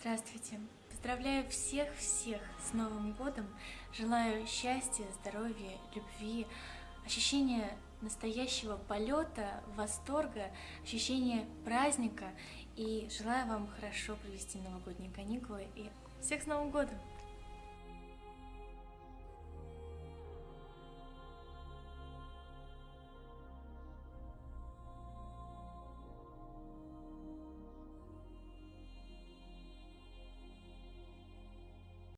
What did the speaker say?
Здравствуйте! Поздравляю всех-всех с Новым годом! Желаю счастья, здоровья, любви, ощущения настоящего полета, восторга, ощущения праздника. И желаю вам хорошо провести новогодние каникулы. И всех с Новым годом!